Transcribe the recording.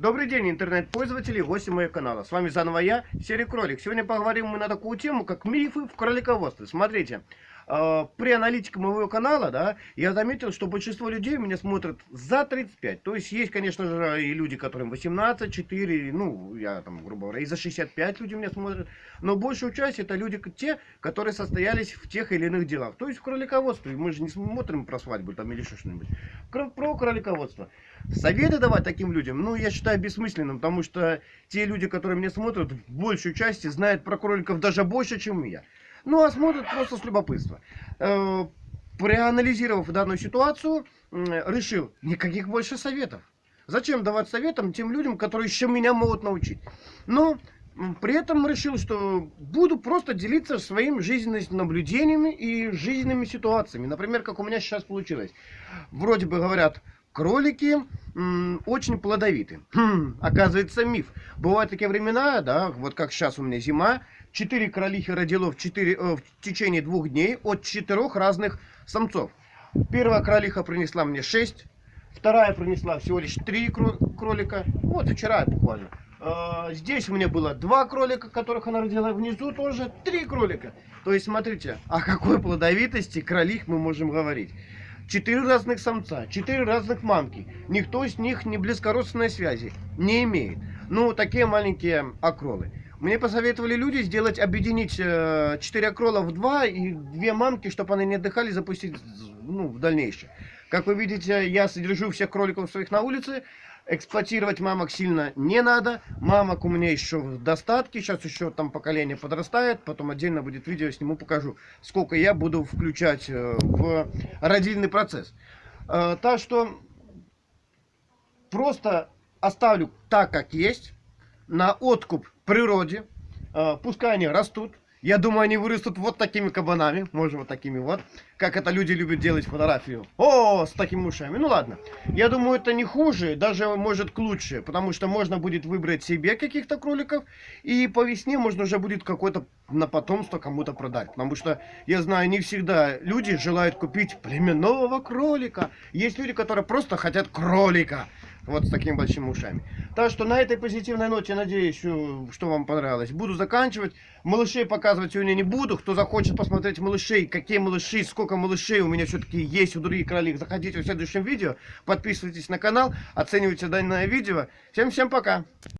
Добрый день, интернет-пользователи гости моего канала. С вами заново я, Серый Кролик. Сегодня поговорим мы на такую тему, как мифы в кролиководстве. Смотрите, э, при аналитике моего канала, да, я заметил, что большинство людей меня смотрят за 35. То есть есть, конечно же, и люди, которым 18, 4, ну, я там, грубо говоря, и за 65 люди меня смотрят. Но большую часть это люди те, которые состоялись в тех или иных делах. То есть в кролиководстве. Мы же не смотрим про свадьбу там или что-нибудь. Про кролиководство. Советы давать таким людям, ну, я считаю бессмысленным, потому что те люди, которые меня смотрят, в большей части знают про кроликов даже больше, чем я. Ну, а смотрят просто с любопытства. Э, проанализировав данную ситуацию, решил, никаких больше советов. Зачем давать советам тем людям, которые еще меня могут научить? Но при этом решил, что буду просто делиться своими жизненными наблюдениями и жизненными ситуациями. Например, как у меня сейчас получилось. Вроде бы говорят, кролики очень плодовиты. Хм, оказывается, миф. Бывают такие времена, да, вот как сейчас у меня зима, четыре кролихи родило в, 4, э, в течение двух дней от четырех разных самцов. Первая кролиха принесла мне 6, вторая принесла всего лишь 3 кролика. Вот вчера буквально. Э, здесь у меня было два кролика, которых она родила, внизу тоже три кролика. То есть, смотрите, о какой плодовитости кролих мы можем говорить. Четыре разных самца, четыре разных мамки. Никто из них не близкородственной связи не имеет. Ну, такие маленькие акролы. Мне посоветовали люди сделать, объединить э, 4 акрола в два и две мамки, чтобы они не отдыхали, запустить ну, в дальнейшее. Как вы видите, я содержу всех кроликов своих на улице. Эксплуатировать мамок сильно не надо. Мамок у меня еще в достатке. Сейчас еще там поколение подрастает. Потом отдельно будет видео, сниму, покажу, сколько я буду включать э, в родильный процесс. Э, так что просто оставлю так, как есть. На откуп природе. Э, пускай они растут. Я думаю, они вырастут вот такими кабанами. Может, вот такими вот. Как это люди любят делать фотографию. О, с такими ушами. Ну ладно. Я думаю, это не хуже. Даже может к лучше. Потому что можно будет выбрать себе каких-то кроликов. И по весне можно уже будет какой-то на потомство кому-то продать. Потому что, я знаю, не всегда люди желают купить племенного кролика. Есть люди, которые просто хотят кролика. Вот с такими большими ушами. Так что на этой позитивной ноте, надеюсь, что вам понравилось. Буду заканчивать. Малышей показывать сегодня не буду. Кто захочет посмотреть малышей, какие малыши, сколько малышей у меня все-таки есть у других кролик, заходите в следующем видео. Подписывайтесь на канал, оценивайте данное видео. Всем-всем пока.